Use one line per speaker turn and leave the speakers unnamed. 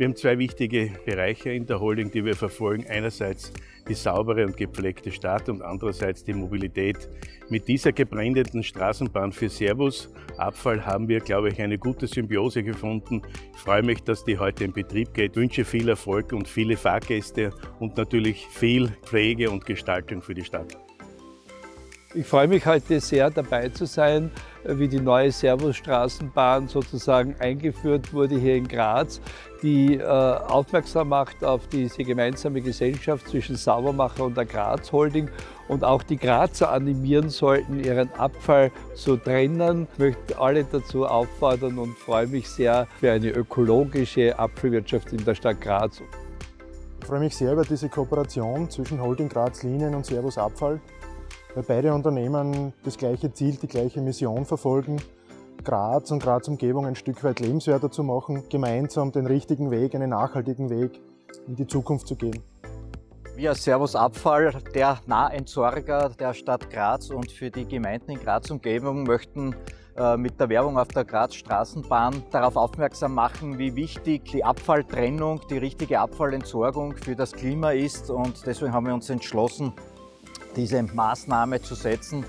Wir haben zwei wichtige Bereiche in der Holding, die wir verfolgen. Einerseits die saubere und gepflegte Stadt und andererseits die Mobilität. Mit dieser gebrandeten Straßenbahn für Servus Abfall haben wir, glaube ich, eine gute Symbiose gefunden. Ich freue mich, dass die heute in Betrieb geht. Ich wünsche viel Erfolg und viele Fahrgäste und natürlich viel Pflege und Gestaltung für die Stadt.
Ich freue mich heute sehr dabei zu sein, wie die neue Servus-Straßenbahn sozusagen eingeführt wurde hier in Graz, die äh, aufmerksam macht auf diese gemeinsame Gesellschaft zwischen Saubermacher und der Graz Holding und auch die Grazer animieren sollten, ihren Abfall zu trennen. Ich möchte alle dazu auffordern und freue mich sehr für eine ökologische Apfelwirtschaft in der Stadt Graz.
Ich freue mich sehr über diese Kooperation zwischen Holding Graz Linien und Servus Abfall weil beide Unternehmen das gleiche Ziel, die gleiche Mission verfolgen, Graz und Graz Umgebung ein Stück weit lebenswerter zu machen, gemeinsam den richtigen Weg, einen nachhaltigen Weg in die Zukunft zu gehen.
Wir Servus Abfall, der Nahentsorger der Stadt Graz und für die Gemeinden in Graz Umgebung möchten äh, mit der Werbung auf der Graz Straßenbahn darauf aufmerksam machen, wie wichtig die Abfalltrennung, die richtige Abfallentsorgung für das Klima ist und deswegen haben wir uns entschlossen, diese Maßnahme zu setzen.